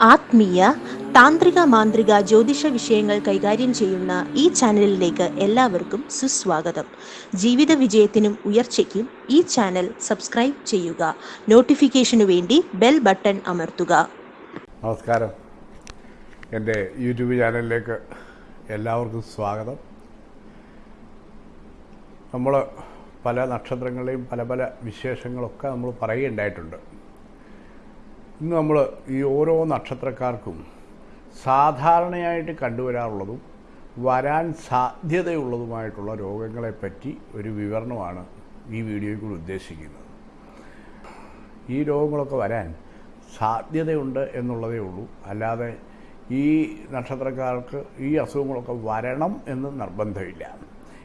ആത്മീയ താന്ത്രിക മാന്ത്രിക ജ്യോതിഷ വിഷയങ്ങൾ കൈകാര്യം ചെയ്യുന്ന ഈ ചാനലിലേക്ക് എല്ലാവർക്കും സുസ്വാഗതം. ജീവിത വിജയത്തിനും ഉയർച്ചയ്ക്കും ഈ ചാനൽ സബ്സ്ക്രൈബ് ചെയ്യുക. നോട്ടിഫിക്കേഷനു വേണ്ടി ബെൽ ബട്ടൺ അമർത്തുക. നമസ്കാരം. എന്റെ യൂട്യൂബ് ചാനലിലേക്ക് എല്ലാവർക്കും സ്വാഗതം. നമ്മൾ പല നക്ഷത്രങ്ങളെയും പല പല വിശേഷങ്ങളൊക്കെ നമ്മൾ പറയുകയുണ്ടായിട്ടുണ്ട്. ഇന്ന് നമ്മൾ ഈ ഓരോ നക്ഷത്രക്കാർക്കും സാധാരണയായിട്ട് കണ്ടുവരാറുള്ളതും വരാൻ സാധ്യതയുള്ളതുമായിട്ടുള്ള രോഗങ്ങളെപ്പറ്റി ഒരു വിവരണമാണ് ഈ വീഡിയോയിൽ കൂടി ഉദ്ദേശിക്കുന്നത്. ഈ രോഗങ്ങളൊക്കെ വരാൻ സാധ്യതയുണ്ട് എന്നുള്ളതേ ഉള്ളൂ. അല്ലാതെ ഈ നക്ഷത്രക്കാർക്ക് ഈ അസുഖങ്ങളൊക്കെ വരണം എന്ന് നിർബന്ധമില്ല.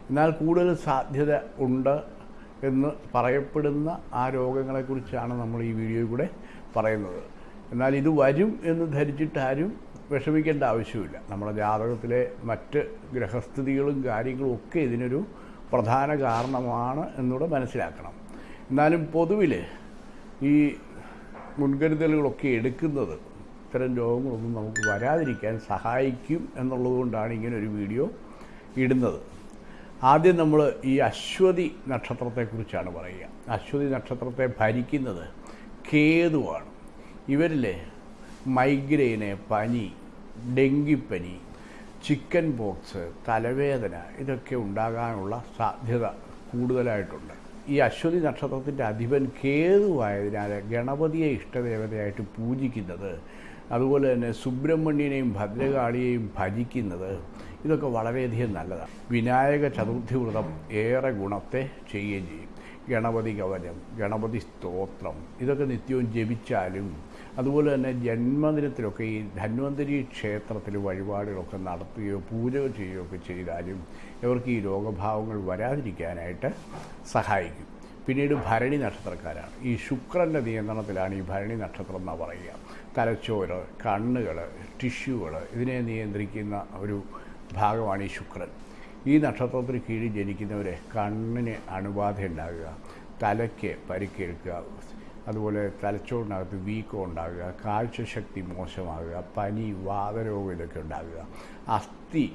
എന്നാൽ കൂടുതൽ സാധ്യത ഉണ്ട് എന്ന് പറയപ്പെടുന്ന ആ രോഗങ്ങളെക്കുറിച്ചാണ് നമ്മൾ ഈ വീഡിയോയിൽ കൂടെ പറയുന്നത്. എന്നാൽ ഇത് വരും എന്ന് ധരിച്ചിട്ട് ആരും വിഷമിക്കേണ്ട ആവശ്യമില്ല. നമ്മുടെ ജാതകത്തിലെ മറ്റ് ഗ്രഹസ്ഥിതികളും കാര്യങ്ങളും ഒക്കെ ഇതിനൊരു പ്രധാന കാരണമാണ് എന്നൂടെ മനസ്സിലാക്കണം. എന്നാലും പൊതുവിൽ ഈ മുൻകരുതലുകളൊക്കെ എടുക്കുന്നത് ഇത്തരം രോഗങ്ങളൊന്നും നമുക്ക് വരാതിരിക്കാൻ സഹായിക്കും എന്നുള്ളതുകൊണ്ടാണ് ഇങ്ങനെ ഒരു വീഡിയോ ഇടുന്നത്. ആദ്യം നമ്മൾ ഈ അശ്വതി നക്ഷത്രത്തെക്കുറിച്ചാണ് പറയുക. അശ്വതി നക്ഷത്രത്തെ ഭരിക്കുന്നത് കേതുവാണ്. ഇവരിൽ മൈഗ്രെയിന് പനി ഡെങ്കിപ്പനി ചിക്കൻ പോക്സ് തലവേദന ഇതൊക്കെ ഉണ്ടാകാനുള്ള സാധ്യത കൂടുതലായിട്ടുണ്ട്. ഈ അശ്വതി നക്ഷത്രത്തിന്റെ അധിപൻ കേതുവായതിനാൽ ഗണപതിയെ ഇഷ്ടദേവതയായിട്ട് പൂജിക്കുന്നത് അതുപോലെ തന്നെ സുബ്രഹ്മണ്യനെയും ഭദ്രകാളിയെയും ഭജിക്കുന്നത് ഇതൊക്കെ വളരെയധികം നല്ലതാണ്. വിനായക ചതുർത്ഥി വ്രതം ഏറെ ഗുണത്തെ ചെയ്യുകയും ചെയ്യും. ഗണപതി കവചം ഗണപതി സ്തോത്രം ഇതൊക്കെ നിത്യവും ജപിച്ചാലും അതുപോലെ തന്നെ ജന്മദിനത്തിലൊക്കെ ഈ ധന്വന്തരി ക്ഷേത്രത്തിൽ വഴിപാടുകളൊക്കെ നടത്തുകയോ പൂജകൾ ചെയ്യുകയോ ഒക്കെ ചെയ്താലും ഇവർക്ക് ഈ രോഗഭാവങ്ങൾ വരാതിരിക്കാനായിട്ട് സഹായിക്കും. പിന്നീട് ഭരണി നക്ഷത്രക്കാരാണ്. ഈ ശുക്രന്റെ നിയന്ത്രണത്തിലാണ് ഈ ഭരണി നക്ഷത്രം എന്നാണ് പറയുക. തലച്ചോറ് കണ്ണുകൾ ടിഷ്യൂകൾ ഇതിനെ നിയന്ത്രിക്കുന്ന ഒരു ഭാഗമാണ് ഈ ശുക്രൻ. ഈ നക്ഷത്രത്തിന് കീഴിൽ ജനിക്കുന്നവരെ കണ്ണിന് അണുബാധ ഉണ്ടാകുക തലയ്ക്ക് പരിക്കേൽക്കുക അതുപോലെ തലച്ചോറിനകത്ത് വീക്കം ഉണ്ടാകുക കാഴ്ചശക്തി മോശമാകുക പനി വാതരോഗം ഇതൊക്കെ ഉണ്ടാകുക അസ്ഥി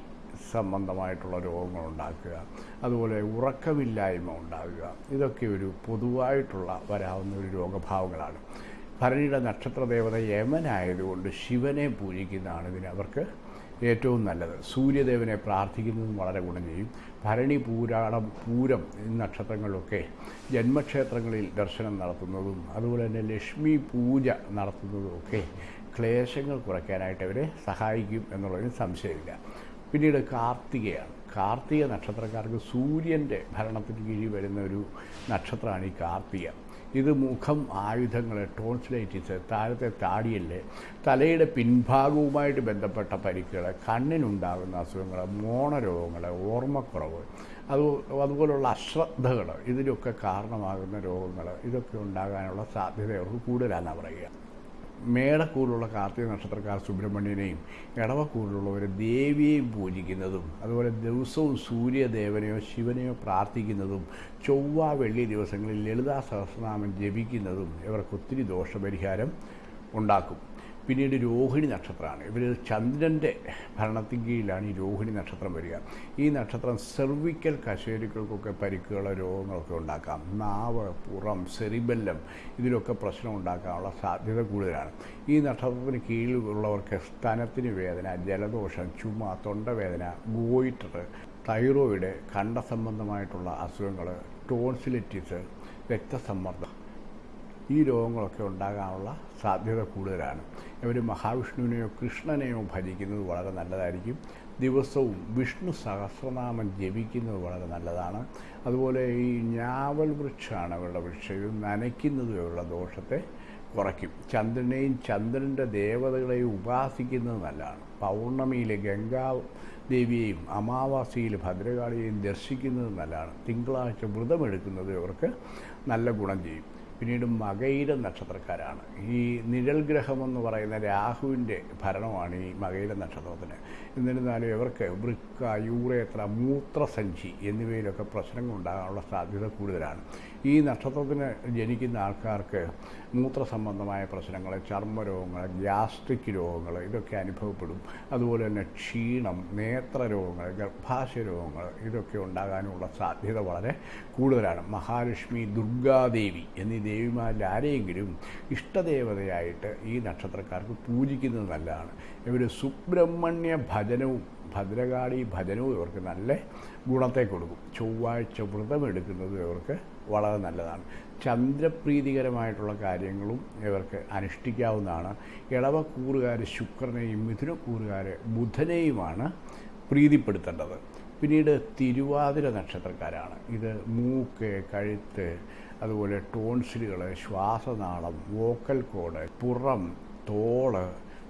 സംബന്ധമായിട്ടുള്ള രോഗങ്ങൾ ഉണ്ടാക്കുക അതുപോലെ ഉറക്കമില്ലായ്മ ഉണ്ടാകുക. ഇതൊക്കെ ഒരു പൊതുവായിട്ടുള്ള വരാവുന്ന ഒരു രോഗഭാവങ്ങളാണ്. ഭരണിയുടെ നക്ഷത്ര ദേവത യമനായതുകൊണ്ട് ശിവനെ പൂജിക്കുന്നതാണ് ഇതിന് അവർക്ക് ഏറ്റവും നല്ലത്. സൂര്യദേവനെ പ്രാർത്ഥിക്കുന്നതും വളരെ ഗുണം ചെയ്യും. ഭരണി പൂരാടം പൂരം നക്ഷത്രങ്ങളിലൊക്കെ ജന്മക്ഷേത്രങ്ങളിൽ ദർശനം നടത്തുന്നതും അതുപോലെ തന്നെ ലക്ഷ്മി പൂജ നടത്തുന്നതും ഒക്കെ ക്ലേശങ്ങൾ കുറയ്ക്കാനായിട്ട് അവരെ സഹായിക്കും എന്നുള്ളതിന് സംശയമില്ല. പിന്നീട് കാർത്തികയാണ്. കാർത്തിക നക്ഷത്രക്കാർക്ക് സൂര്യന്റെ ഭരണത്തിന് കീഴിൽ വരുന്ന ഒരു നക്ഷത്രമാണ് ഈ കാർത്തിക. ഇത് മുഖം ആയുധങ്ങൾ ടോൺസിലൈറ്റിസ് താഴത്തെ താടിയൽ തലയുടെ പിൻഭാഗവുമായിട്ട് ബന്ധപ്പെട്ട പരിക്കുകൾ കണ്ണിനുണ്ടാകുന്ന അസുഖങ്ങൾ മോണരോഗങ്ങൾ ഓർമ്മക്കുറവ് അത് അതുപോലുള്ള അശ്രദ്ധകൾ ഇതിലൊക്കെ കാരണമാകുന്ന രോഗങ്ങൾ ഇതൊക്കെ ഉണ്ടാകാനുള്ള സാധ്യത അവർക്ക് കൂടുതലാണെന്നാണ് പറയുക. മേടക്കൂറിലുള്ള കാർത്തിക നക്ഷത്രക്കാർ സുബ്രഹ്മണ്യനെയും ഇടവക്കൂറിലുള്ളവർ ദേവിയെയും പൂജിക്കുന്നതും അതുപോലെ ദിവസവും സൂര്യദേവനെയോ ശിവനെയോ പ്രാർത്ഥിക്കുന്നതും ചൊവ്വ വെള്ളി ദിവസങ്ങളിൽ ലളിതാ സഹസ്രനാമം ജപിക്കുന്നതും ഇവർക്ക് ഒത്തിരി ദോഷപരിഹാരം ഉണ്ടാക്കും. പിന്നീട് രോഹിണി നക്ഷത്രമാണ്. ഇവർ ചന്ദ്രന്റെ ഭരണത്തിൻ കീഴിലാണ് ഈ രോഹിണി നക്ഷത്രം വരിക. ഈ നക്ഷത്രം സെർവിക്കൽ കശേരുക്കൾക്കൊക്കെ പരിക്കുകളോ രോഗങ്ങളൊക്കെ ഉണ്ടാക്കാം. നാവ് പുറം സെറിബെല്ലം ഇതിലൊക്കെ പ്രശ്നം ഉണ്ടാക്കാനുള്ള സാധ്യത കൂടുതലാണ്. ഈ നക്ഷത്രത്തിന് കീഴിലുള്ളവർക്ക് സ്തനത്തിന് വേദന ജലദോഷം ചുമ തൊണ്ടവേദന ഗോയിറ്റർ തൈറോയിഡ് കണ്ട സംബന്ധമായിട്ടുള്ള അസുഖങ്ങൾ ടോൺസിലിറ്റിസ് രക്തസമ്മർദ്ദം ഈ രോഗങ്ങളൊക്കെ ഉണ്ടാകാനുള്ള സാധ്യത കൂടുതലാണ്. ഇവർ മഹാവിഷ്ണുവിനെയോ കൃഷ്ണനെയോ ഭജിക്കുന്നത് വളരെ നല്ലതായിരിക്കും. ദിവസവും വിഷ്ണു സഹസ്രനാമം ജപിക്കുന്നത് വളരെ നല്ലതാണ്. അതുപോലെ ഈ ഞാവൽ വൃക്ഷമാണ് അവരുടെ വൃക്ഷം. ഇത് ദോഷത്തെ കുറയ്ക്കും. ചന്ദ്രനെയും ചന്ദ്രന്റെ ദേവതകളെയും ഉപാസിക്കുന്നത് നല്ലതാണ്. പൗർണമിയിലെ ഗംഗാ ദേവിയെയും അമാവാസിയിൽ ഭദ്രകാളിയെയും ദർശിക്കുന്നത് നല്ലതാണ്. തിങ്കളാഴ്ച വ്രതമെടുക്കുന്നത് ഇവർക്ക് നല്ല ഗുണം ചെയ്യും. പിന്നീട് മകയിര നക്ഷത്രക്കാരാണ്. ഈ നിഴൽ ഗ്രഹം എന്ന് പറയുന്ന രാഹുവിന്റെ ഭരണമാണ് ഈ മകയിര നക്ഷത്രത്തിന്. എന്നിരുന്നാലും ഇവർക്ക് വൃക്ക യൂറേത്ര മൂത്രസഞ്ചി എന്നിവയിലൊക്കെ പ്രശ്നങ്ങൾ ഉണ്ടാകാനുള്ള സാധ്യത കൂടുതലാണ്. ഈ നക്ഷത്രത്തിന് ജനിക്കുന്ന ആൾക്കാർക്ക് മൂത്ര സംബന്ധമായ പ്രശ്നങ്ങൾ ചർമ്മരോഗങ്ങൾ ഗ്യാസ്ട്രിക് രോഗങ്ങൾ ഇതൊക്കെ അനുഭവപ്പെടും. അതുപോലെ തന്നെ ക്ഷീണം നേത്ര രോഗങ്ങൾ ഗർഭാശയ രോഗങ്ങൾ ഇതൊക്കെ ഉണ്ടാകാനുള്ള സാധ്യത വളരെ കൂടുതലാണ്. മഹാലക്ഷ്മി ദുർഗാദേവി എന്നീ ദേവിമാരിൽ ആരെയെങ്കിലും ഇഷ്ടദേവതയായിട്ട് ഈ നക്ഷത്രക്കാർക്ക് പൂജിക്കുന്നത് നല്ലതാണ്. ഇവർ സുബ്രഹ്മണ്യ ഭജനവും ഭദ്രകാളി ഭജനവും ഇവർക്ക് നല്ല ഗുണത്തെ കൊടുക്കും. ചൊവ്വാഴ്ച വ്രതമെടുക്കുന്നത് ഇവർക്ക് വളരെ നല്ലതാണ്. ചന്ദ്രപ്രീതികരമായിട്ടുള്ള കാര്യങ്ങളും ഇവർക്ക് അനുഷ്ഠിക്കാവുന്നതാണ്. ഇളവക്കൂറുകാർ ശുക്രനെയും മിഥുനക്കൂറുകാർ ബുധനെയുമാണ് പ്രീതിപ്പെടുത്തേണ്ടത്. പിന്നീട് തിരുവാതിര നക്ഷത്രക്കാരാണ്. ഇത് മൂക്ക് കഴുത്ത് അതുപോലെ ടോൺസിലുകൾ ശ്വാസനാളം വോക്കൽ കോഡ് പുറം തോൾ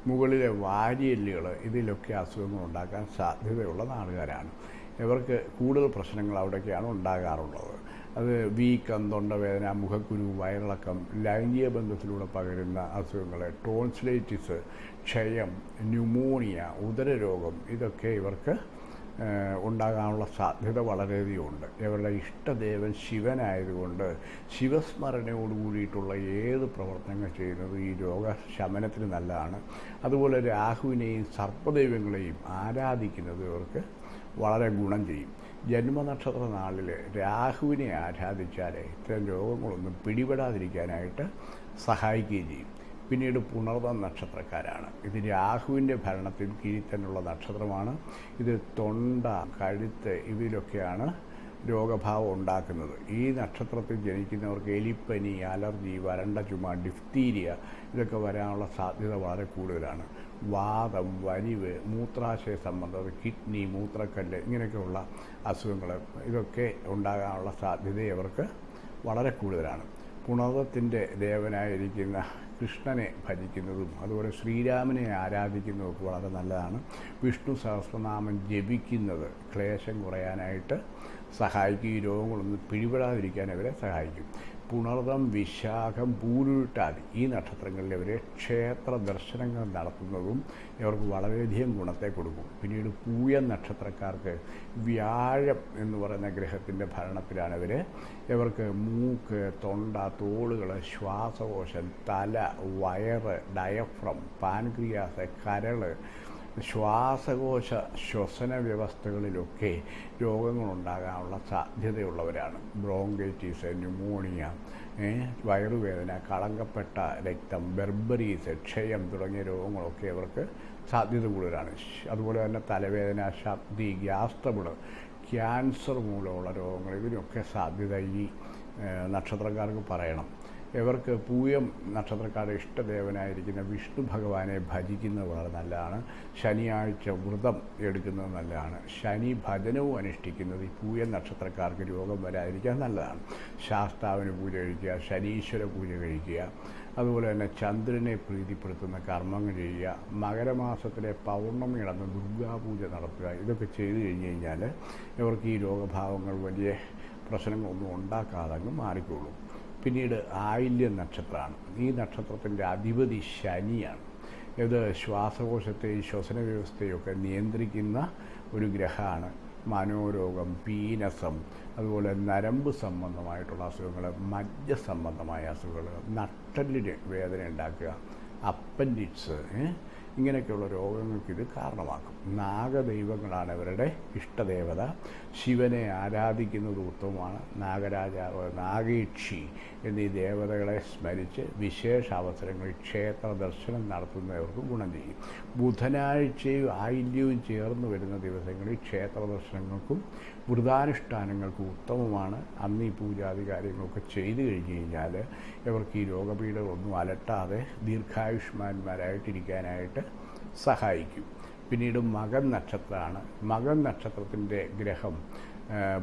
മുകളിലെ വാരിയെല്ലുകൾ ഇതിലൊക്കെ അസുഖങ്ങൾ ഉണ്ടാക്കാൻ സാധ്യതയുള്ള നാളുകാരാണ്. ഇവർക്ക് കൂടുതൽ പ്രശ്നങ്ങൾ അവിടെയൊക്കെയാണ് ഉണ്ടാകാറുള്ളത്. അത് വീക്കം തൊണ്ടവേദന മുഖക്കുരു വയറിളക്കം ലൈംഗിക ബന്ധത്തിലൂടെ പകരുന്ന അസുഖങ്ങൾ ടോൺസിലൈറ്റിസ് ക്ഷയം ന്യൂമോണിയ ഉദരരോഗം ഇതൊക്കെ ഇവർക്ക് ഉണ്ടാകാനുള്ള സാധ്യത വളരെയധികമുണ്ട്. ഇവരുടെ ഇഷ്ടദേവൻ ശിവനായതുകൊണ്ട് ശിവസ്മരണയോട് കൂടിയിട്ടുള്ള ഏത് പ്രവർത്തനങ്ങൾ ചെയ്യുന്നത് ഈ രോഗശമനത്തിന് നല്ലതാണ്. അതുപോലെ രാഹുവിനെയും സർപ്പദൈവങ്ങളെയും ആരാധിക്കുന്നത് ഇവർക്ക് വളരെ ഗുണം ചെയ്യും. ജന്മനക്ഷത്ര നാളിൽ രാഹുവിനെ ആരാധിച്ചാൽ ഇത്തരം രോഗങ്ങളൊന്നും പിടിപെടാതിരിക്കാനായിട്ട് സഹായിക്കുകയും ചെയ്യും. പിന്നീട് പുണർവ നക്ഷത്രക്കാരാണ്. ഇത് രാഹുവിന്റെ ഭരണത്തിൽ കീഴിൽ തന്നെയുള്ള നക്ഷത്രമാണ്. ഇത് തൊണ്ട കഴുത്ത് ഇവയിലൊക്കെയാണ് രോഗഭാവം ഉണ്ടാക്കുന്നത്. ഈ നക്ഷത്രത്തിൽ ജനിക്കുന്നവർക്ക് എലിപ്പനി അലർജി വരണ്ട ചുമ ഡിഫ്തീരിയ ഇതൊക്കെ വരാനുള്ള സാധ്യത വളരെ കൂടുതലാണ്. വാദം വലിവ് മൂത്രാശയ സംബന്ധം കിഡ്നി മൂത്രക്കല്ല് ഇങ്ങനെയൊക്കെയുള്ള അസുഖങ്ങൾ ഇതൊക്കെ ഉണ്ടാകാനുള്ള സാധ്യത അവർക്ക് വളരെ കൂടുതലാണ്. പുണതത്തിന്റെ ദേവനായിരിക്കുന്ന കൃഷ്ണനെ ഭജിക്കുന്നതും അതുപോലെ ശ്രീരാമനെ ആരാധിക്കുന്നതൊക്കെ വളരെ നല്ലതാണ്. വിഷ്ണു സഹസ്രനാമം ജപിക്കുന്നത് ക്ലേശം കുറയാനായിട്ട് സഹായിക്കും. ഈ രോഗങ്ങളൊന്നും പിടിപെടാതിരിക്കാൻ അവരെ സഹായിക്കും. പുണർദം വിശാഖം പൂരുട്ടാതി ഈ നക്ഷത്രങ്ങളിൽ അവർ ക്ഷേത്ര ദർശനങ്ങൾ നടത്തുന്നതും ഇവർക്ക് വളരെയധികം ഗുണത്തെ കൊടുക്കും. പിന്നീട് പൂയ നക്ഷത്രക്കാർക്ക് വ്യാഴം എന്ന് പറയുന്ന ഗ്രഹത്തിന്റെ ഭരണത്തിലാണ് ഇവർ ഇവർക്ക് മൂക്ക് തൊണ്ട തോളുകൾ ശ്വാസകോശം തല വയറ് ഡയഫ്രം പാൻക്രിയാസ് കരൾ ശ്വാസകോശ ശ്വസന വ്യവസ്ഥകളിലൊക്കെ രോഗങ്ങളുണ്ടാകാനുള്ള സാധ്യതയുള്ളവരാണ്. ബ്രോങ്കൈറ്റീസ് ന്യൂമോണിയ വയറുവേദന കളങ്കപ്പെട്ട രക്തം ബെർബറീസ് ക്ഷയം തുടങ്ങിയ രോഗങ്ങളൊക്കെ അവർക്ക് സാധ്യത കൂടുതലാണ്. അതുപോലെ തന്നെ തലവേദന ഛർദി ഗ്യാസ് ട്രബിൾ ക്യാൻസർ മൂലമുള്ള രോഗങ്ങൾ ഇതിനൊക്കെ സാധ്യത ഈ നക്ഷത്രക്കാർക്ക് പറയണം. ഇവർക്ക് പൂയം നക്ഷത്രക്കാരുടെ ഇഷ്ടദേവനായിരിക്കുന്ന വിഷ്ണു ഭഗവാനെ ഭജിക്കുന്നത് വളരെ നല്ലതാണ്. ശനിയാഴ്ച വ്രതം എടുക്കുന്നത് നല്ലതാണ്. ശനി ഭജനവും അനുഷ്ഠിക്കുന്നത് ഈ പൂയം നക്ഷത്രക്കാർക്ക് രോഗം വരാതിരിക്കാൻ നല്ലതാണ്. ശാസ്താവിന് പൂജ കഴിക്കുക ശനീശ്വര പൂജ കഴിക്കുക അതുപോലെ തന്നെ ചന്ദ്രനെ പ്രീതിപ്പെടുത്തുന്ന കർമ്മങ്ങൾ ചെയ്യുക മകരമാസത്തിലെ പൗർണമി നടന്ന് ദുർഗാപൂജ നടത്തുക ഇതൊക്കെ ചെയ്തു കഴിഞ്ഞ് കഴിഞ്ഞാൽ ഇവർക്ക് ഈ രോഗഭാവങ്ങൾ വലിയ പ്രശ്നങ്ങളൊന്നും ഉണ്ടാക്കാതെ അങ്ങ് മാറിക്കോളും. പിന്നീട് ആയില്യ നക്ഷത്രമാണ് ഈ നക്ഷത്രത്തിന്റെ അധിപതി ശനിയാണ്. ഇത് ശ്വാസകോശത്തെയും ശ്വസന വ്യവസ്ഥയൊക്കെ നിയന്ത്രിക്കുന്ന ഒരു ഗ്രഹമാണ് മനോരോഗം പീനസം അതുപോലെ നരമ്പ് സംബന്ധമായിട്ടുള്ള അസുഖങ്ങൾ മജ്ജ സംബന്ധമായ അസുഖങ്ങൾ നട്ടലിന് വേദന ഉണ്ടാക്കുക അപ്പൻഡിക്സ് ഇങ്ങനെയൊക്കെയുള്ള രോഗങ്ങൾക്ക് ഇത് കാരണമാക്കും. നാഗദൈവങ്ങളാണ് ഇവരുടെ ഇഷ്ടദേവത. ശിവനെ ആരാധിക്കുന്നത് ഉത്തമമാണ്. നാഗരാജാവ് നാഗീക്ഷി എന്നീ ദേവതകളെ സ്മരിച്ച് വിശേഷ അവസരങ്ങളിൽ ക്ഷേത്ര ദർശനം നടത്തുന്നവർക്ക് ഗുണം ചെയ്യും. ബുധനാഴ്ചയും ആയില്യവും ചേർന്ന് വരുന്ന ദിവസങ്ങളിൽ ക്ഷേത്ര ദർശനങ്ങൾക്കും വ്രതാനുഷ്ഠാനങ്ങൾക്കും ഉത്തമമാണ്. അന്ന് ഈ പൂജാതി കാര്യങ്ങളൊക്കെ ചെയ്തു കഴിഞ്ഞ് കഴിഞ്ഞാൽ ഇവർക്ക് ഈ രോഗപീഠകളൊന്നും അലട്ടാതെ ദീർഘായുഷ്മാന്മാരായിട്ടിരിക്കാനായിട്ട് സഹായിക്കും. പിന്നീട് മകൻ നക്ഷത്രമാണ്. മകൻ നക്ഷത്രത്തിന്റെ ഗ്രഹം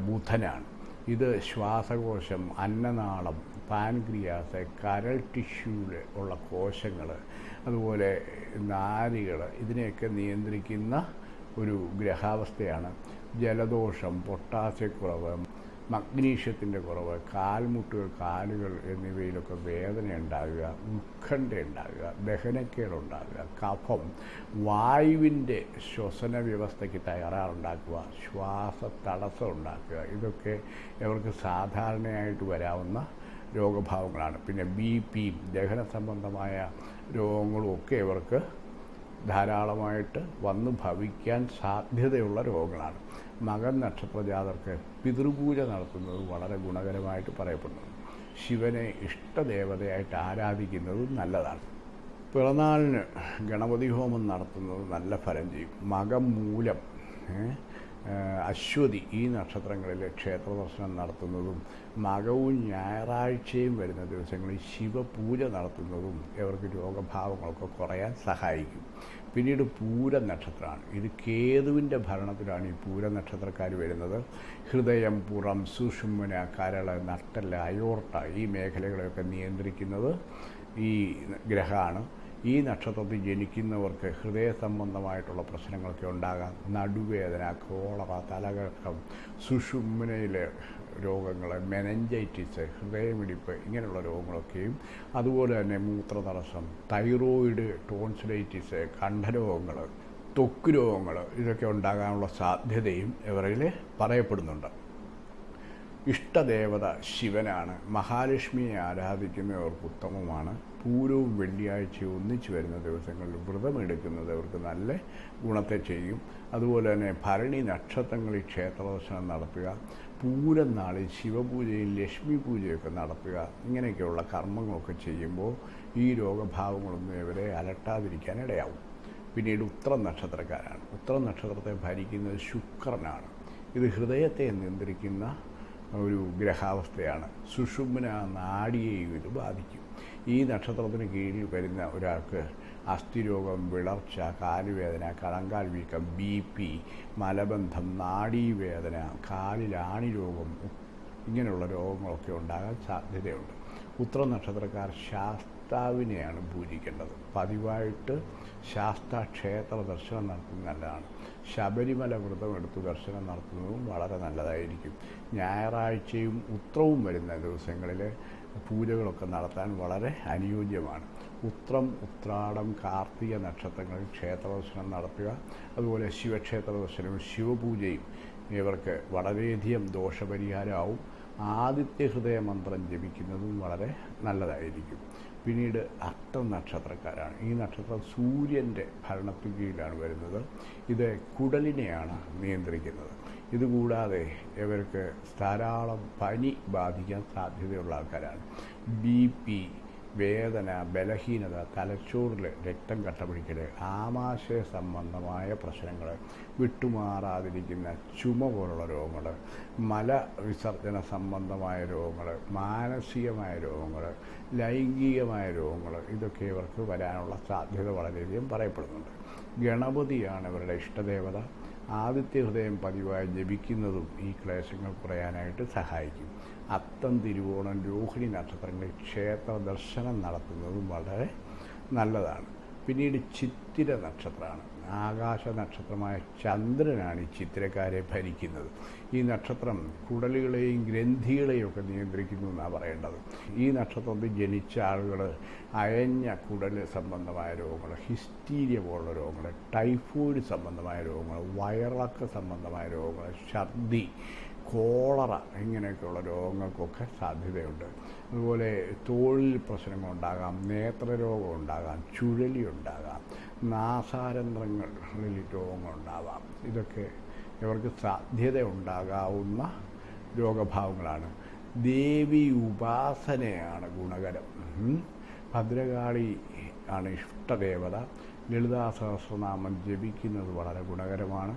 ബുധനാണ്. ഇത് ശ്വാസകോശം അന്നനാളം പാൻക്രിയാസ് കരൾ ടിഷ്യൂവിൽ ഉള്ള കോശങ്ങൾ അതുപോലെ നാരികൾ ഇതിനെയൊക്കെ നിയന്ത്രിക്കുന്ന ഒരു ഗ്രഹാവസ്ഥയാണ്. ജലദോഷം പൊട്ടാസ്യക്കുറവ് മഗ്നീഷ്യത്തിന്റെ കുറവ് കാൽമുട്ടുകൾ കാലുകൾ എന്നിവയിലൊക്കെ വേദന ഉണ്ടാകുക ഉത്കണ്ഠ ഉണ്ടാകുക ദഹനക്കേടുണ്ടാകുക കഫം വായുവിന്റെ ശ്വസന വ്യവസ്ഥയ്ക്ക് തയ്യാറാറുണ്ടാക്കുക ശ്വാസ തടസ്സം ഉണ്ടാക്കുക ഇതൊക്കെ ഇവർക്ക് സാധാരണയായിട്ട് വരാവുന്ന രോഗഭാവങ്ങളാണ്. പിന്നെ ബി പി ദഹന സംബന്ധമായ രോഗങ്ങളും ഒക്കെ ഇവർക്ക് ധാരാളമായിട്ട് വന്ന് ഭവിക്കാൻ സാധ്യതയുള്ള രോഗങ്ങളാണ്. മകൻ നക്ഷത്രജാതർക്ക് പിതൃപൂജ നടത്തുന്നത് വളരെ ഗുണകരമായിട്ട് പറയപ്പെടുന്നു. ശിവനെ ഇഷ്ടദേവതയായിട്ട് ആരാധിക്കുന്നത് നല്ലതാണ്. പിറന്നാളിന് ഗണപതി ഹോമം നടത്തുന്നത് നല്ല ഫലം ചെയ്യും. മകം മൂലം അശ്വതി ഈ നക്ഷത്രങ്ങളിൽ ക്ഷേത്ര ദർശനം നടത്തുന്നതും മകവും ഞായറാഴ്ചയും വരുന്ന ദിവസങ്ങളിൽ ശിവപൂജ നടത്തുന്നതും ഇവർക്ക് രോഗഭാവങ്ങളൊക്കെ കുറയാൻ സഹായിക്കും. പിന്നീട് പൂര നക്ഷത്രമാണ്. ഇത് കേതുവിന്റെ ഭരണത്തിലാണ് ഈ പൂര നക്ഷത്രക്കാർ വരുന്നത്. ഹൃദയം പുറം സുഷുമ്ന കരൾ നട്ടൽ അയോർട്ട ഈ മേഖലകളെയൊക്കെ നിയന്ത്രിക്കുന്നത് ഈ ഗ്രഹമാണ്. ഈ നക്ഷത്രത്തിൽ ജനിക്കുന്നവർക്ക് ഹൃദയ സംബന്ധമായിട്ടുള്ള പ്രശ്നങ്ങളൊക്കെ ഉണ്ടാകാം. നടുവേദന കോളറ തലകറക്കം സുഷുമ്നയിലെ രോഗങ്ങൾ മെനഞ്ചൈറ്റിസ് ഹൃദയമിടിപ്പ് ഇങ്ങനെയുള്ള രോഗങ്ങളൊക്കെയും അതുപോലെ തന്നെ മൂത്രതടസ്സം തൈറോയിഡ് ടോൺസിലൈറ്റിസ് കണ്ഠരോഗങ്ങൾ ത്വക്ക് രോഗങ്ങൾ ഇതൊക്കെ ഉണ്ടാകാനുള്ള സാധ്യതയും ഇവരിൽ പറയപ്പെടുന്നുണ്ട്. ഇഷ്ടദേവത ശിവനാണ്. മഹാലക്ഷ്മിയെ ആരാധിക്കുന്നവർക്ക് ഉത്തമമാണ്. പൂരവും വെള്ളിയാഴ്ചയും ഒന്നിച്ചു വരുന്ന ദിവസങ്ങളിൽ വ്രതമെടുക്കുന്നത് അവർക്ക് നല്ല ഗുണത്തെ ചെയ്യും. അതുപോലെ തന്നെ ഭരണി നക്ഷത്രങ്ങളിൽ ക്ഷേത്രദർശനം നടത്തുക പൂരം നാളിൽ ശിവപൂജയും ലക്ഷ്മി പൂജയൊക്കെ നടത്തുക ഇങ്ങനെയൊക്കെയുള്ള കർമ്മങ്ങളൊക്കെ ചെയ്യുമ്പോൾ ഈ രോഗഭാവങ്ങളൊന്നും ഇവരെ അലട്ടാതിരിക്കാൻ ഇടയാവും. പിന്നീട് ഉത്തരം നക്ഷത്രക്കാരാണ്. ഉത്തരം നക്ഷത്രത്തെ ഭരിക്കുന്നത് ശുക്രനാണ്. ഇത് ഹൃദയത്തെ നിയന്ത്രിക്കുന്ന ഒരു ഗ്രഹാവസ്ഥയാണ്. സുഷുമ്ന നാടിയെയും ഇത് ബാധിക്കും. ഈ നക്ഷത്രത്തിന് കീഴിൽ വരുന്ന ഒരാൾക്ക് അസ്ഥിരോഗം വിളർച്ച കാലുവേദന കണങ്കാൽ വീക്കം ബി പി മലബന്ധം നാഡീവേദന കാലിൽ ആണി രോഗം ഇങ്ങനെയുള്ള രോഗങ്ങളൊക്കെ ഉണ്ടാകാൻ സാധ്യതയുണ്ട്. ഉത്തര നക്ഷത്രക്കാർ ശാസ്താവിനെയാണ് പൂജിക്കേണ്ടത്. പതിവായിട്ട് ശാസ്ത ക്ഷേത്ര ദർശനം നടത്തുന്നത് നല്ലതാണ്. ശബരിമല വ്രതം എടുത്ത് ദർശനം നടത്തുന്നതും വളരെ നല്ലതായിരിക്കും. ഞായറാഴ്ചയും ഉത്രവും വരുന്ന ദിവസങ്ങളിൽ പൂജകളൊക്കെ നടത്താൻ വളരെ അനുയോജ്യമാണ്. ഉത്രം ഉത്രാടം കാർത്തിക നക്ഷത്രങ്ങൾ ക്ഷേത്ര ദർശനം നടത്തുക അതുപോലെ ശിവക്ഷേത്ര ദർശനവും ശിവപൂജയും ഇവർക്ക് വളരെയധികം ദോഷപരിഹാരമാവും. ആദിത്യ ഹൃദയ മന്ത്രം ജപിക്കുന്നതും വളരെ നല്ലതായിരിക്കും. പിന്നീട് അത്തം നക്ഷത്രക്കാരാണ്. ഈ നക്ഷത്രം സൂര്യന്റെ ഭരണത്തുകയിലാണ് വരുന്നത്. ഇത് കുടലിനെയാണ് നിയന്ത്രിക്കുന്നത്. ഇതുകൂടാതെ ഇവർക്ക് ധാരാളം പനി ബാധിക്കാൻ സാധ്യതയുള്ള ആൾക്കാരാണ്. ബി പി വേദന ബലഹീനത തലച്ചോറിൽ രക്തം കട്ടപിടിക്കൽ ആമാശയ സംബന്ധമായ പ്രശ്നങ്ങൾ വിട്ടുമാറാതിരിക്കുന്ന ചുമ പോലുള്ള രോഗങ്ങൾ മല വിസർജന സംബന്ധമായ രോഗങ്ങൾ മാനസികമായ രോഗങ്ങൾ ലൈംഗികമായ രോഗങ്ങൾ ഇതൊക്കെ ഇവർക്ക് വരാനുള്ള സാധ്യത വളരെയധികം പറയപ്പെടുന്നുണ്ട്. ഗണപതിയാണ് ഇവരുടെ ഇഷ്ടദേവത. ആദിത്യ ഹൃദയം പതിവായി ജപിക്കുന്നതും ഈ ക്ലേശങ്ങൾ കുറയാനായിട്ട് സഹായിക്കും. അത്തം തിരുവോണം രോഹിണി നക്ഷത്രങ്ങളിൽ ക്ഷേത്ര ദർശനം നടത്തുന്നതും വളരെ നല്ലതാണ്. പിന്നീട് ചിത്തിര നക്ഷത്രമാണ്. ആകാശ നക്ഷത്രമായ ചന്ദ്രനാണ് ഈ ചിത്രക്കാരെ ഭരിക്കുന്നത്. ഈ നക്ഷത്രം കുടലുകളെയും ഗ്രന്ഥികളെയും ഒക്കെ നിയന്ത്രിക്കുന്നു എന്നാണ് പറയേണ്ടത്. ഈ നക്ഷത്രത്തിൽ ജനിച്ച ആളുകൾ അയഞ്ഞ കുടൽ സംബന്ധമായ രോഗങ്ങൾ ഹിസ്റ്റീരിയ പോലുള്ള രോഗങ്ങൾ ടൈഫോയിഡ് സംബന്ധമായ രോഗങ്ങൾ വയറിളക്ക സംബന്ധമായ രോഗങ്ങൾ ഛർദി കോളറ ഇങ്ങനെയൊക്കെയുള്ള രോഗങ്ങൾക്കൊക്കെ സാധ്യതയുണ്ട്. അതുപോലെ തോളിൽ പ്രശ്നങ്ങളുണ്ടാകാം നേത്രരോഗം ഉണ്ടാകാം ചുഴലി ഉണ്ടാകാം നാസാരന്ധ്രങ്ങളിൽ രോഗങ്ങളുണ്ടാവാം ഇതൊക്കെ ഇവർക്ക് സാധ്യത ഉണ്ടാകാവുന്ന രോഗഭാവങ്ങളാണ്. ദേവി ഉപാസനയാണ് ഗുണകരം. ഭദ്രകാളി ആണ് ഇഷ്ടദേവത. ലളിതാ സഹസ്രനാമം ജപിക്കുന്നത് വളരെ ഗുണകരമാണ്.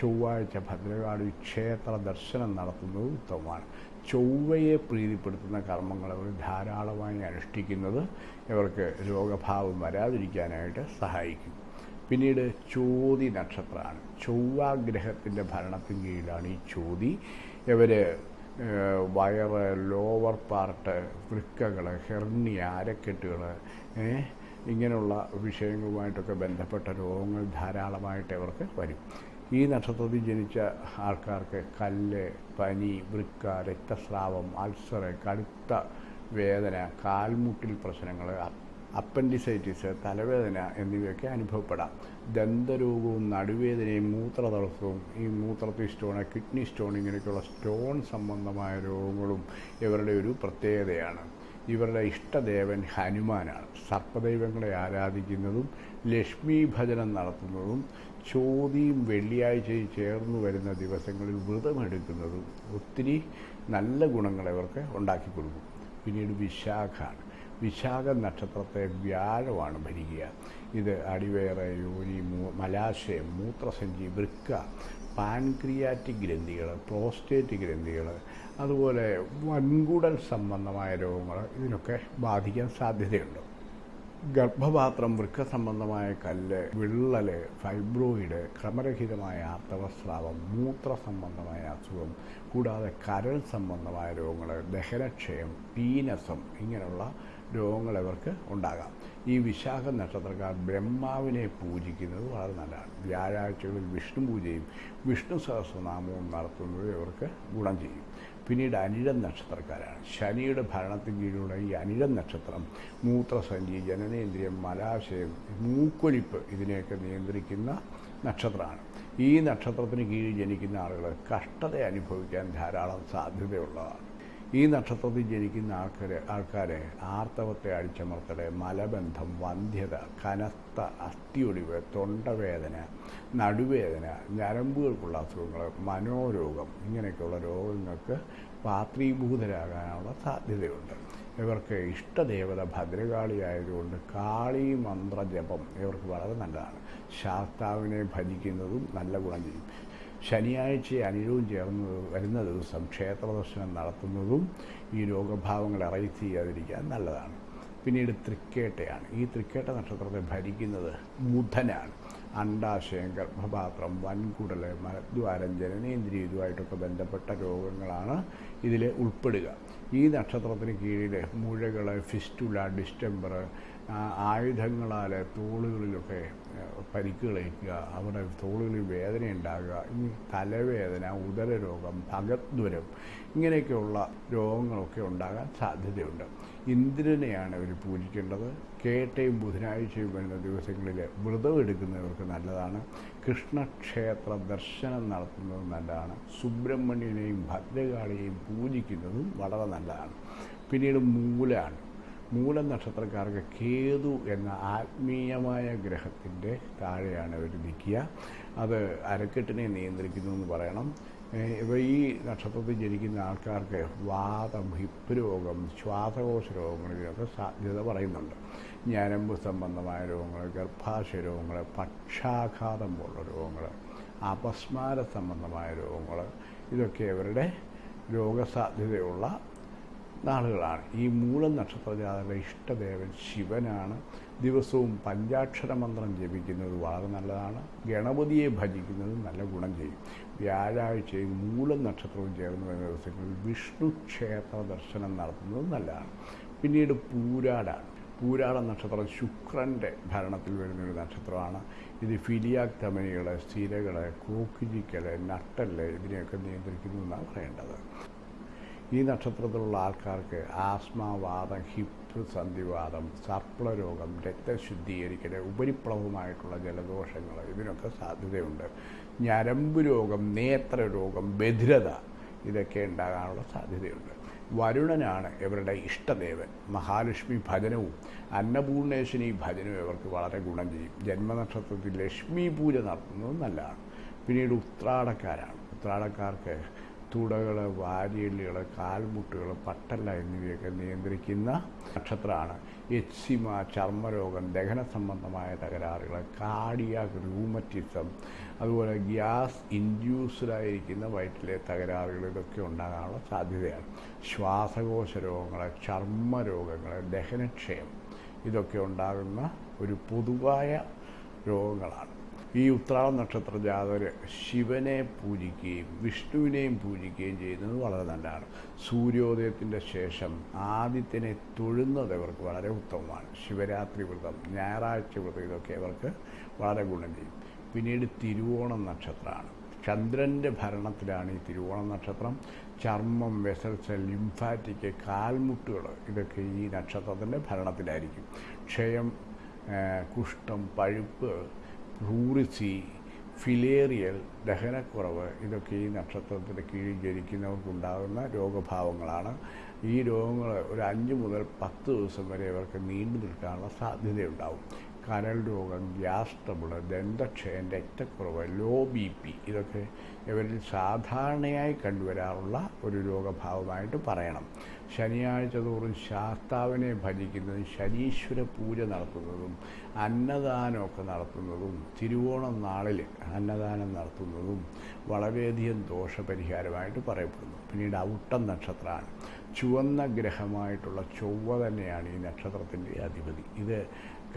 ചൊവ്വാഴ്ച ഭദ്രകാളി ക്ഷേത്ര ദർശനം നടത്തുന്നത് ഉത്തമമാണ്. ചൊവ്വയെ പ്രീതിപ്പെടുത്തുന്ന കർമ്മങ്ങൾ അവർ ധാരാളമായി അനുഷ്ഠിക്കുന്നത് ഇവർക്ക് രോഗഭാവം വരാതിരിക്കാനായിട്ട് സഹായിക്കും. പിന്നീട് ചോതി നക്ഷത്രമാണ്. ചൊവ്വാഗ്രഹത്തിന്റെ ഭരണത്തിന് കീഴിലാണ് ഈ ചോതി. ഇവർ വയറ് ലോവർ പാർട്ട് വൃക്കകൾ ഹെർണിയ അരക്കെട്ടുകൾ ഇങ്ങനെയുള്ള വിഷയങ്ങളുമായിട്ടൊക്കെ ബന്ധപ്പെട്ട രോഗങ്ങൾ ധാരാളമായിട്ട് ഇവർക്ക് വരും. ഈ നക്ഷത്രത്തിൽ ജനിച്ച ആൾക്കാർക്ക് കല്ല് പനി വൃക്ക രക്തസ്രാവം അൾസർ കടുത്ത വേദന കാൽമുട്ടിൽ പ്രശ്നങ്ങൾ അപ്പൻഡിസൈറ്റിസ് തലവേദന എന്നിവയൊക്കെ അനുഭവപ്പെടാം. ദന്തരോഗവും നടുവേദനയും മൂത്രതടസ്സവും ഈ മൂത്രത്തിൽ സ്റ്റോൺ കിഡ്നി സ്റ്റോൺ ഇങ്ങനെയൊക്കെയുള്ള സ്റ്റോൺ സംബന്ധമായ രോഗങ്ങളും ഇവരുടെ ഒരു പ്രത്യേകതയാണ്. ഇവരുടെ ഇഷ്ടദേവൻ ഹനുമാനാണ്. സർപ്പദൈവങ്ങളെ ആരാധിക്കുന്നതും ലക്ഷ്മി ഭജനം നടത്തുന്നതും ചോതിയും വെള്ളിയാഴ്ചയും ചേർന്ന് വരുന്ന ദിവസങ്ങളിൽ വ്രതമെടുക്കുന്നതും ഒത്തിരി നല്ല ഗുണങ്ങൾ ഇവർക്ക് ഉണ്ടാക്കി കൊടുക്കും. പിന്നീട് വിശാഖാണ്. വിശാഖ നക്ഷത്രത്തെ വ്യാഴമാണ് ഭരിക്കുക. ഇത് അടിവേറ യോനി മലാശയം മൂത്രസഞ്ചി വൃക്ക പാൻക്രിയാറ്റിക് ഗ്രന്ഥികൾ പ്രോസ്റ്റേറ്റ് ഗ്രന്ഥികൾ അതുപോലെ വൻകുടൽ സംബന്ധമായ രോഗങ്ങൾ ഇതിനൊക്കെ ബാധിക്കാൻ സാധ്യതയുണ്ട്. ഗർഭപാത്രം വൃക്ക സംബന്ധമായ കല്ല് വിള്ളൽ ഫൈബ്രോയിഡ് ക്രമരഹിതമായ ആർത്തവസ്രാവം മൂത്ര സംബന്ധമായ അസുഖം കൂടാതെ കരൾ സംബന്ധമായ രോഗങ്ങൾ ദഹനക്ഷയം പീനസം ഇങ്ങനെയുള്ള രോഗങ്ങൾ ഇവർക്ക് ഉണ്ടാകാം. ഈ വിശാഖ നക്ഷത്രക്കാർ ബ്രഹ്മാവിനെ പൂജിക്കുന്നത് വളരെ നല്ലതാണ്. വ്യാഴാഴ്ചകളിൽ വിഷ്ണു പൂജയും വിഷ്ണു സഹസ്രനാമവും നടത്തുന്നത് ഇവർക്ക് ഗുണം ചെയ്യും. പിന്നീട് അനിഴം നക്ഷത്രക്കാരാണ്. ശനിയുടെ ഭരണത്തിന് കീഴിലുള്ള ഈ അനിഴം നക്ഷത്രം മൂത്രസഞ്ചി ജനനേന്ദ്രിയം മലാശയം മൂക്കൊലിപ്പ് ഇതിനെയൊക്കെ നിയന്ത്രിക്കുന്ന നക്ഷത്രമാണ്. ഈ നക്ഷത്രത്തിന് കീഴിൽ ജനിക്കുന്ന ആളുകൾ കഷ്ടത അനുഭവിക്കാൻ ധാരാളം സാധ്യതയുള്ളതാണ്. ഈ നക്ഷത്രത്തിൽ ജനിക്കുന്ന ആൾക്കാരെ ആൾക്കാരെ ആർത്തവത്തെ അടിച്ചമർത്തൽ മലബന്ധം വന്ധ്യത കനത്ത അസ്ഥിയൊടിവ് തൊണ്ടവേദന നടുവേദന ഞരമ്പുകൾക്കുള്ള അസുഖങ്ങൾ മനോരോഗം ഇങ്ങനെയൊക്കെയുള്ള രോഗങ്ങൾക്ക് പാത്രീഭൂതരാകാനുള്ള സാധ്യതയുണ്ട്. ഇവർക്ക് ഇഷ്ടദേവത ഭദ്രകാളിയായതുകൊണ്ട് കാളി മന്ത്രജപം ഇവർക്ക് വളരെ നല്ലതാണ്. ശാസ്താവിനെ ഭജിക്കുന്നതും നല്ല ഗുണം ചെയ്യും. ശനിയാഴ്ച അനിഴവും ചേർന്ന് വരുന്ന ദിവസം ക്ഷേത്ര ദർശനം നടത്തുന്നതും ഈ രോഗഭാവങ്ങൾ അറൈസ് ചെയ്യാതിരിക്കാൻ നല്ലതാണ്. പിന്നീട് തൃക്കേട്ടയാണ്. ഈ തൃക്കേട്ട നക്ഷത്രത്തെ ഭരിക്കുന്നത് ബുധനാണ്. അണ്ടാശയം ഗർഭപാത്രം വൻകുടൽ മലദ്വാരം ജനനേന്ദ്രിയ ഇതുമായിട്ടൊക്കെ ബന്ധപ്പെട്ട രോഗങ്ങളാണ് ഇതിൽ ഉൾപ്പെടുക. ഈ നക്ഷത്രത്തിന് കീഴിൽ മുഴകൾ ഫിസ്റ്റുല ഡിസ്റ്റംബർ ആയുധങ്ങളാൽ തോളുകളിലൊക്കെ പരിക്കുകളേക്കുക അവിടെ തോളുകളിൽ വേദന ഉണ്ടാകുക ഇനി തലവേദന ഉദരരോഗം ഭഗദ്വരം ഇങ്ങനെയൊക്കെയുള്ള രോഗങ്ങളൊക്കെ ഉണ്ടാകാൻ സാധ്യതയുണ്ട്. ഇന്ദ്രനെയാണ് ഇവർ പൂജിക്കേണ്ടത്. കേട്ടയും ബുധനാഴ്ചയും വരുന്ന ദിവസങ്ങളിൽ വ്രതം എടുക്കുന്നവർക്ക് നല്ലതാണ്. കൃഷ്ണക്ഷേത്ര ദർശനം നടത്തുന്നത് നല്ലതാണ്. സുബ്രഹ്മണ്യനെയും ഭദ്രകാളിയെയും പൂജിക്കുന്നതും വളരെ നല്ലതാണ്. പിന്നീട് മൂലാണ്. മൂല നക്ഷത്രക്കാർക്ക് കേതു എന്ന ആത്മീയമായ ഗ്രഹത്തിന്റെ താഴെയാണ് അവർ നിൽക്കുക. അത് അരക്കെട്ടിനെ നിയന്ത്രിക്കുന്നു എന്ന് പറയണം. ഇവ ഈ നക്ഷത്രത്തിൽ ജനിക്കുന്ന ആൾക്കാർക്ക് വാദം ഹിപ്പ് രോഗം ശ്വാസകോശ രോഗങ്ങളിലൊക്കെ സാധ്യത പറയുന്നുണ്ട്. ഞരമ്പ് സംബന്ധമായ രോഗങ്ങൾ ഗർഭാശയ രോഗങ്ങൾ പക്ഷാഘാതം പോലുള്ള രോഗങ്ങൾ അപസ്മാര സംബന്ധമായ രോഗങ്ങൾ ഇതൊക്കെ അവരുടെ രോഗസാധ്യതയുള്ള നാളുകളാണ് ഈ മൂലം നക്ഷത്രജാതകളുടെ ഇഷ്ടദേവൻ ശിവനാണ്. ദിവസവും പഞ്ചാക്ഷര മന്ത്രം ജപിക്കുന്നത് വളരെ നല്ലതാണ്. ഗണപതിയെ ഭജിക്കുന്നത് നല്ല ഗുണം ചെയ്യും. വ്യാഴാഴ്ചയും മൂലം നക്ഷത്രവും ചേർന്ന് വരുന്ന ദിവസങ്ങളിൽ വിഷ്ണു ക്ഷേത്ര ദർശനം നടത്തുന്നത് നല്ലതാണ്. പിന്നീട് പൂരാടാണ്. പൂരാട നക്ഷത്രം ശുക്രന്റെ ഭരണത്തിൽ വരുന്ന ഒരു നക്ഷത്രമാണ്. ഇത് ഫിലിയാക് തമനികൾ സ്ഥിരകൾ കോക്കിജിക്കൽ നട്ടൽ ഇതിനെയൊക്കെ നിയന്ത്രിക്കുന്നു എന്നാണ് പറയേണ്ടത്. ഈ നക്ഷത്രത്തിലുള്ള ആൾക്കാർക്ക് ആസ്മാവാദം ഹിപ്പ് സന്ധിവാദം സർപ്പളരോഗം രക്തശുദ്ധീകരിക്കൽ ഉപരിപ്ലവമായിട്ടുള്ള ജലദോഷങ്ങൾ ഇതിനൊക്കെ സാധ്യതയുണ്ട്. ഞരമ്പ് രോഗം നേത്രരോഗം ബധിരത ഇതൊക്കെ ഉണ്ടാകാനുള്ള സാധ്യതയുണ്ട്. വരുണനാണ് ഇവരുടെ ഇഷ്ടദേവൻ. മഹാലക്ഷ്മി ഭജനവും അന്നപൂർണേശ്വരി ഭജനവും ഇവർക്ക് വളരെ ഗുണം ചെയ്യും. ജന്മനക്ഷത്രത്തിൽ ലക്ഷ്മി പൂജ നടത്തുന്നത് നല്ലതാണ്. പിന്നീട് ഉത്രാടക്കാരാണ്. ഉത്രാടക്കാർക്ക് തുടകൾ വാരിയല്ലുകൾ കാൽമുട്ടുകൾ പട്ടല്ല എന്നിവയൊക്കെ നിയന്ത്രിക്കുന്ന നക്ഷത്രമാണ്. എച്ചിമ ചർമ്മരോഗം ദഹന സംബന്ധമായ തകരാറുകൾ കാർഡിയാക് റൂമറ്റിസം അതുപോലെ ഗ്യാസ് ഇൻഡ്യൂസ്ഡായിരിക്കുന്ന വയറ്റിലെ തകരാറുകൾ ഇതൊക്കെ ഉണ്ടാകാനുള്ള സാധ്യതയാണ്. ശ്വാസകോശ രോഗങ്ങൾ ചർമ്മരോഗങ്ങൾ ദഹനക്ഷയം ഇതൊക്കെ ഉണ്ടാകുന്ന ഒരു പൊതുവായ രോഗങ്ങളാണ്. ഈ ഉത്രാട നക്ഷത്ര ജാതകർ ശിവനെ പൂജിക്കുകയും വിഷ്ണുവിനെയും പൂജിക്കുകയും ചെയ്യുന്നത് വളരെ നല്ലതാണ്. സൂര്യോദയത്തിന്റെ ശേഷം ആദിത്യനെ തൊഴുന്നത് ഇവർക്ക് വളരെ ഉത്തമമാണ്. ശിവരാത്രി വ്രതം ഞായറാഴ്ച വ്രതം ഇതൊക്കെ ഇവർക്ക് വളരെ ഗുണം ചെയ്യും. പിന്നീട് തിരുവോണം നക്ഷത്രമാണ്. ചന്ദ്രന്റെ ഭരണത്തിലാണ് ഈ തിരുവോണം നക്ഷത്രം. ചർമ്മം വെസൽസ് ലിംഫാറ്റിക് കാൽമുട്ടുകൾ ഇതൊക്കെ ഈ നക്ഷത്രത്തിന്റെ ഭരണത്തിലായിരിക്കും. ക്ഷയം കുഷ്ഠം പഴുപ്പ് ഭൂറിസി ഫിലേറിയൽ ദഹനക്കുറവ് ഇതൊക്കെ ഈ നക്ഷത്രത്തിന് കീഴിൽ ജനിക്കുന്നവർക്കുണ്ടാകുന്ന രോഗഭാവങ്ങളാണ്. ഈ രോഗങ്ങൾ ഒരു അഞ്ച് മുതൽ പത്ത് ദിവസം വരെ ഇവർക്ക് നീണ്ടു നിൽക്കാനുള്ള സാധ്യതയുണ്ടാവും. കരൾ രോഗം ഗ്യാസ് ട്രബിൾ ദന്തക്ഷയം രക്തക്കുറവ് ലോ ബി പി ഇതൊക്കെ ഇവരിൽ സാധാരണയായി കണ്ടുവരാറുള്ള ഒരു രോഗഭാവമായിട്ട് പറയണം. ശനിയാഴ്ച തോറും ശാസ്താവിനെ ഭജിക്കുന്നതും ശനീശ്വര പൂജ നടത്തുന്നതും അന്നദാനമൊക്കെ നടത്തുന്നതും തിരുവോണം നാളിൽ അന്നദാനം നടത്തുന്നതും വളരെയധികം ദോഷപരിഹാരമായിട്ട് പറയപ്പെടുന്നു. പിന്നീട് ഔട്ടം നക്ഷത്രമാണ്. ചുവന്ന ഗ്രഹമായിട്ടുള്ള ചൊവ്വ തന്നെയാണ് ഈ നക്ഷത്രത്തിന്റെ അധിപതി. ഇത്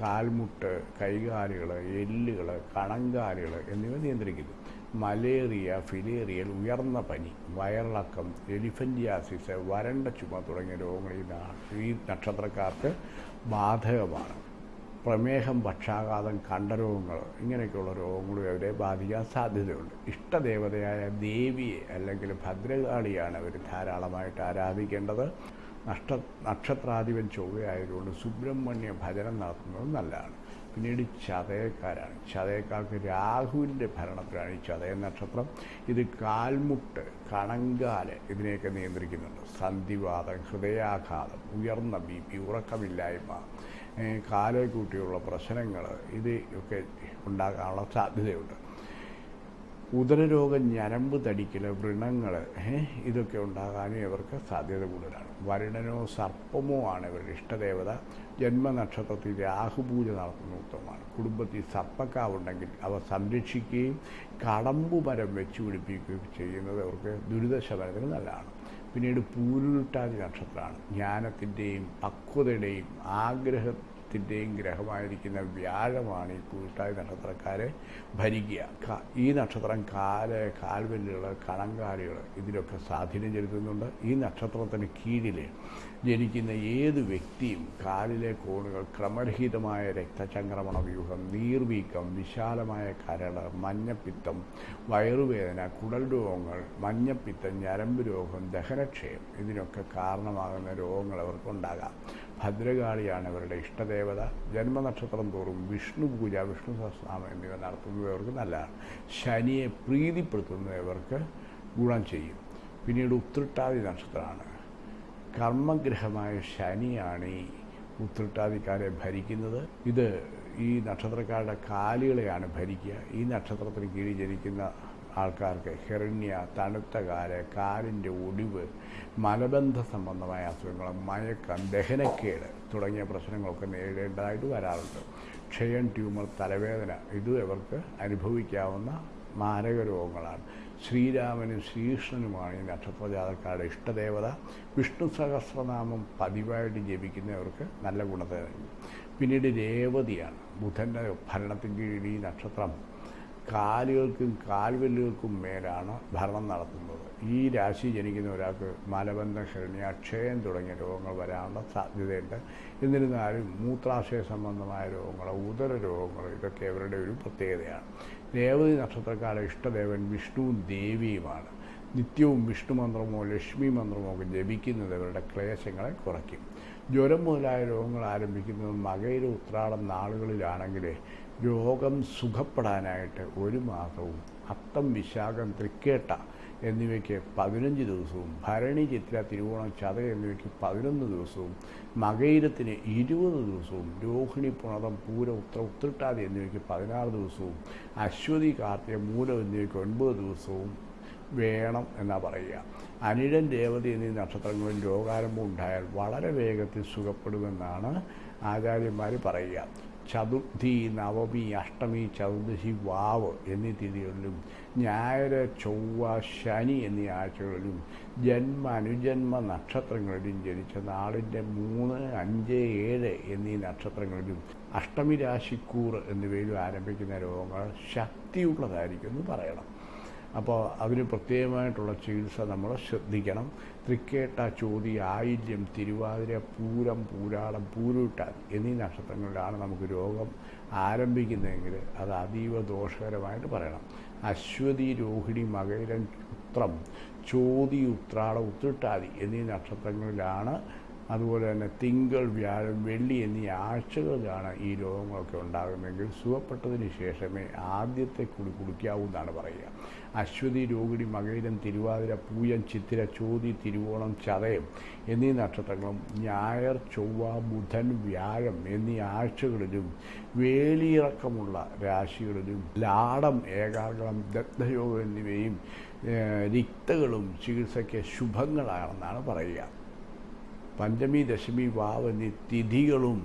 കാൽമുട്ട് കൈകാലുകൾ എല്ലുകൾ കണങ്കാലുകൾ എന്നിവ നിയന്ത്രിക്കുന്നു. മലേറിയ ഫിലേറിയൽ ഉയർന്ന പനി വയറിളക്കം എലിഫന്റിയാസിസ് വരണ്ട ചുമ തുടങ്ങിയ രോഗങ്ങൾ ഈ നക്ഷത്രക്കാർക്ക് ബാധകമാണ്. പ്രമേഹം പക്ഷാഘാതം കണ്ടരോഗങ്ങൾ ഇങ്ങനെയൊക്കെയുള്ള രോഗങ്ങളും അവരെ ബാധിക്കാൻ സാധ്യതയുണ്ട്. ഇഷ്ടദേവതയായ ദേവിയെ അല്ലെങ്കിൽ ഭദ്രകാളിയാണ് അവർ ധാരാളമായിട്ട് ആരാധിക്കേണ്ടത്. നഷ്ട നക്ഷത്രാധിപൻ ചൊവ്വയായതുകൊണ്ട് സുബ്രഹ്മണ്യ ഭജനം നടത്തുന്നത് നല്ലതാണ്. പിന്നീട് ചതയക്കാരാണ്. ചതയക്കാർക്ക് രാഹുവിന്റെ ഭരണത്തിലാണ് ഈ ചതയ നക്ഷത്രം. ഇത് കാൽമുട്ട് കണങ്കാൽ ഇതിനെയൊക്കെ നിയന്ത്രിക്കുന്നുണ്ട്. സന്ധിവാദം ഹൃദയാഘാതം ഉയർന്ന ബി പി ഉറക്കമില്ലായ്മ കാലെ കൂട്ടിയുള്ള പ്രശ്നങ്ങൾ ഇത് ഒക്കെ ഉണ്ടാകാനുള്ള സാധ്യതയുണ്ട്. ഉദരരോഗം ഞരമ്പ് തടിക്കൽ വ്രണങ്ങൾ ഇതൊക്കെ ഉണ്ടാകാനും ഇവർക്ക് സാധ്യത കൂടുതലാണ്. വരുണനോ സർപ്പമോ ആണ് ഇവരുടെ ഇഷ്ടദേവത. ജന്മനക്ഷത്രത്തിൽ രാഹുപൂജ നടത്തുന്ന ഉത്തമമാണ്. കുടുംബത്തിൽ സർപ്പക്കാവുണ്ടെങ്കിൽ അവ സംരക്ഷിക്കുകയും കടമ്പു വെച്ചു പിടിപ്പിക്കുകയും ചെയ്യുന്നത് അവർക്ക് ദുരിതശമനത്തിന് നല്ലതാണ്. പിന്നീട് പൂരുരുട്ടാതി നക്ഷത്രമാണ്. ജ്ഞാനത്തിന്റെയും പക്വതയുടെയും ആഗ്രഹത്തിന്റെയും ഗ്രഹമായിരിക്കുന്ന വ്യാഴമാണ് ഈ കൂട്ടായ നക്ഷത്രക്കാരെ ഭരിക്കുക. ഈ നക്ഷത്രം കാൽ കാൽവെല്ലുകൾ കണങ്കാലുകൾ ഇതിലൊക്കെ സ്വാധീനം ചെലുത്തുന്നുണ്ട്. ഈ നക്ഷത്രത്തിന് കീഴിൽ ജനിക്കുന്ന ഏത് വ്യക്തിയും കാലിലെ കോണുകൾ ക്രമരഹിതമായ രക്തചംക്രമണ വ്യൂഹം നീർവീക്കം വിശാലമായ കരൾ മഞ്ഞപ്പിത്തം വയറുവേദന കുടൽ രോഗങ്ങൾ മഞ്ഞപ്പിത്തം ഞരമ്പ് രോഗം ദഹനക്ഷയം ഇതിനൊക്കെ കാരണമാകുന്ന രോഗങ്ങൾ അവർക്കുണ്ടാകാം. ഭദ്രകാളിയാണ് ഇവരുടെ ഇഷ്ടദേവത. ജന്മനക്ഷത്രം തോറും വിഷ്ണു പൂജ വിഷ്ണു സഹസ്രനാമം എന്നിവ നടത്തുന്നത് ഇവർക്ക് നല്ലതാണ് ശനിയെ പ്രീതിപ്പെടുത്തുന്നവർക്ക് ഗുണം ചെയ്യും. പിന്നീട് ഉത്രട്ടാതി നക്ഷത്രമാണ്. കർമ്മഗ്രഹമായ ശനിയാണ് ഈ ഉത്രട്ടാതിക്കാരെ ഭരിക്കുന്നത്. ഇത് ഈ നക്ഷത്രക്കാരുടെ കാലുകളെയാണ് ഭരിക്കുക. ഈ നക്ഷത്രത്തിന് കീഴിൽ ജനിക്കുന്ന ആൾക്കാർക്ക് ഹെറിണ്യ തണുത്ത കാൽ കാലിന്റെ ഒടിവ് മലബന്ധ സംബന്ധമായ അസുഖങ്ങൾ മയക്കം ദഹനക്കേട് തുടങ്ങിയ പ്രശ്നങ്ങളൊക്കെ നേരിടേണ്ടതായിട്ട് വരാറുണ്ട്. ക്ഷയം ട്യൂമർ തലവേദന ഇത് ഇവർക്ക് അനുഭവിക്കാവുന്ന മാരക രോഗങ്ങളാണ്. ശ്രീരാമനും ശ്രീകൃഷ്ണനുമാണ് ഈ നക്ഷത്രജാതക്കാരുടെ ഇഷ്ടദേവത. വിഷ്ണു സഹസ്രനാമം പതിവായിട്ട് ജപിക്കുന്നവർക്ക് നല്ല ഗുണത്തെ പിന്നീട് രേവതിയാണ്. ബുധന്റെ ഭരണത്തിൻ കീഴിൽ ഈ നക്ഷത്രം കാലുകൾക്കും കാൽവെല്ലുകൾക്കും മേലാണ് ഭരണം നടത്തുന്നത്. ഈ രാശി ജനിക്കുന്ന ഒരാൾക്ക് മലബന്ധ ശ്രേണി അക്ഷയം തുടങ്ങിയ രോഗങ്ങൾ വരാനുള്ള സാധ്യതയുണ്ട്. എന്നിരുന്നാലും മൂത്രാശയ സംബന്ധമായ രോഗങ്ങൾ ഉദര രോഗങ്ങൾ ഇതൊക്കെ അവരുടെ ഒരു പ്രത്യേകതയാണ്. രേവതി നക്ഷത്രക്കാരുടെ ഇഷ്ടദേവൻ വിഷ്ണുവും ദേവിയുമാണ്. നിത്യവും വിഷ്ണു മന്ത്രമോ ലക്ഷ്മി മന്ത്രമോ ഒക്കെ ജപിക്കുന്നത് അവരുടെ ക്ലേശങ്ങളെ കുറയ്ക്കും. ജ്വരം മുതലായ രോഗങ്ങൾ ആരംഭിക്കുന്നത് മകയിലെ ഉത്രാടം നാളുകളിലാണെങ്കിൽ രോഗം സുഖപ്പെടാനായിട്ട് ഒരു മാസവും അത്തം വിശാഖം തൃക്കേട്ട എന്നിവയ്ക്ക് പതിനഞ്ച് ദിവസവും ഭരണി ചിത്ര തിരുവോണം ചത എന്നിവയ്ക്ക് പതിനൊന്ന് ദിവസവും മകയിരത്തിന് ഇരുപത് ദിവസവും രോഹിണി പുണതം പൂര ഉത്ര ഉത്രട്ടാതി എന്നിവയ്ക്ക് പതിനാറ് ദിവസവും അശ്വതി കാർത്തിക മൂലം എന്നിവയ്ക്ക് ഒൻപത് ദിവസവും വേണം എന്നാണ് പറയുക. അനിഴൻ രേവതി എന്നീ നക്ഷത്രങ്ങളിൽ രോഗാരംഭം ഉണ്ടായാൽ വളരെ വേഗത്തിൽ സുഖപ്പെടുമെന്നാണ് ആചാര്യന്മാർ പറയുക. ചതുർത്ഥി നവമി അഷ്ടമി ചതുർദശി വാവ് എന്നീ തീയതികളിലും ഞായർ ചൊവ്വ ശനി എന്നീ ആഴ്ചകളിലും ജന്മ അനുജന്മ നക്ഷത്രങ്ങളിലും ജനിച്ച നാളിന്റെ മൂന്ന് അഞ്ച് ഏഴ് എന്നീ നക്ഷത്രങ്ങളിലും അഷ്ടമി രാശിക്കൂർ എന്നിവയിലും ആരംഭിക്കുന്ന രോഗങ്ങൾ ശക്തിയുള്ളതായിരിക്കും എന്ന് പറയണം. അപ്പോൾ അതിന് പ്രത്യേകമായിട്ടുള്ള ചികിത്സ നമ്മൾ ശ്രദ്ധിക്കണം. തൃക്കേട്ട ചോതി ആയില്യം തിരുവാതിര പൂരം പൂരാളം പൂരൂട്ടാൻ എന്നീ നക്ഷത്രങ്ങളിലാണ് നമുക്ക് രോഗം ആരംഭിക്കുന്നതെങ്കിൽ അത് അതീവ ദോഷകരമായിട്ട് പറയണം. അശ്വതി രോഹിണി മകരം ഉത്രം ചോതി ഉത്രാട ഉത്രട്ടാതി എന്നീ നക്ഷത്രങ്ങളിലാണ് അതുപോലെ തന്നെ തിങ്കൾ വ്യാഴം വെള്ളി എന്നീ ആഴ്ചകളിലാണ് ഈ രോഗങ്ങളൊക്കെ ഉണ്ടാകുന്നതെങ്കിൽ സുഖപ്പെട്ടതിന് ശേഷമേ ആദ്യത്തെ കുടി കുടിക്കാവൂ എന്നാണ് പറയുക. അശ്വതി രോഹിണി മകയിരം തിരുവാതിര പൂയം ചിത്തിര ചോതി തിരുവോണം ചതയം എന്നീ നക്ഷത്രങ്ങളും ഞായർ ചൊവ്വ ബുധൻ വ്യാഴം എന്നീ ആഴ്ചകളിലും വേലിയിറക്കമുള്ള രാശികളിലും ലാടം ഏകാഗ്രഹം ദഗ്ധയോഗം എന്നിവയും രിക്തകളും ചികിത്സയ്ക്ക് ശുഭങ്ങളാണെന്നാണ് പറയുക. പഞ്ചമി ദശമി വാവ് എന്നീ തിഥികളും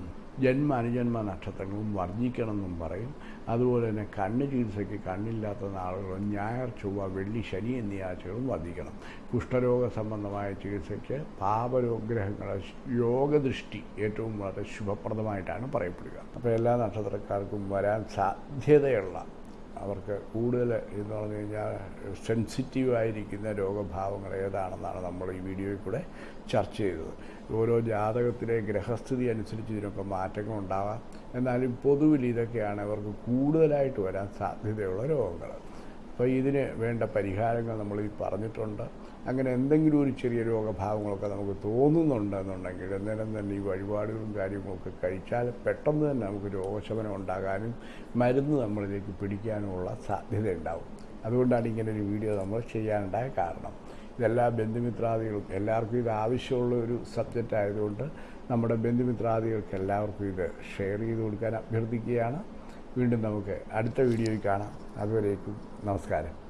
ജന്മ അനുജന്മ നക്ഷത്രങ്ങളും വർജിക്കണമെന്നും പറയും. അതുപോലെ തന്നെ കണ്ണ് ചികിത്സയ്ക്ക് കണ്ണില്ലാത്ത നാളുകളും ഞായർ ചൊവ്വ വെള്ളി ശനി എന്നീ ആഴ്ചകളും വർദ്ധിക്കണം കുഷ്ഠരോഗ സംബന്ധമായ ചികിത്സയ്ക്ക് പാപരോഗ്രഹങ്ങളെ യോഗദൃഷ്ടി ഏറ്റവും വളരെ ശുഭപ്രദമായിട്ടാണ് പറയപ്പെടുക. അപ്പോൾ എല്ലാ നക്ഷത്രക്കാർക്കും വരാൻ സാധ്യതയുള്ള അവർക്ക് കൂടുതൽ എന്ന് പറഞ്ഞു കഴിഞ്ഞാൽ സെൻസിറ്റീവായിരിക്കുന്ന രോഗഭാവങ്ങൾ ഏതാണെന്നാണ് നമ്മൾ ഈ വീഡിയോയിൽ കൂടെ ചർച്ച ചെയ്തത്. ഓരോ ജാതകത്തിലെ ഗ്രഹസ്ഥിതി അനുസരിച്ച് ഇതിനൊക്കെ മാറ്റങ്ങൾ ഉണ്ടാകാം എന്നാലും പൊതുവിൽ ഇതൊക്കെയാണ് അവർക്ക് കൂടുതലായിട്ട് വരാൻ സാധ്യതയുള്ള രോഗങ്ങൾ. അപ്പോൾ ഇതിന് വേണ്ട പരിഹാരങ്ങൾ നമ്മൾ ഈ പറഞ്ഞിട്ടുണ്ട്. അങ്ങനെ എന്തെങ്കിലും ഒരു ചെറിയ രോഗഭാവങ്ങളൊക്കെ നമുക്ക് തോന്നുന്നുണ്ടെന്നുണ്ടെങ്കിൽ അന്നേരം തന്നെ ഈ വഴിപാടുകളും കാര്യങ്ങളൊക്കെ കഴിച്ചാൽ പെട്ടെന്ന് തന്നെ നമുക്ക് രോഗശമനം ഉണ്ടാകാനും മരുന്ന് നമ്മളിലേക്ക് പിടിക്കാനുമുള്ള സാധ്യത ഉണ്ടാവും. അതുകൊണ്ടാണ് ഇങ്ങനെ ഒരു വീഡിയോ നമ്മൾ ചെയ്യാനുണ്ടായ കാരണം. ഇതെല്ലാ ബന്ധുമിത്രാദികളും എല്ലാവർക്കും ഇത് ആവശ്യമുള്ള ഒരു സബ്ജക്റ്റ് ആയതുകൊണ്ട് നമ്മുടെ ബന്ധുമിത്രാദികൾക്ക് എല്ലാവർക്കും ഇത് ഷെയർ ചെയ്ത് കൊടുക്കാൻ അഭ്യർത്ഥിക്കുകയാണ്. വീണ്ടും നമുക്ക് അടുത്ത വീഡിയോയിൽ കാണാം. അതുവരേക്കും നമസ്കാരം.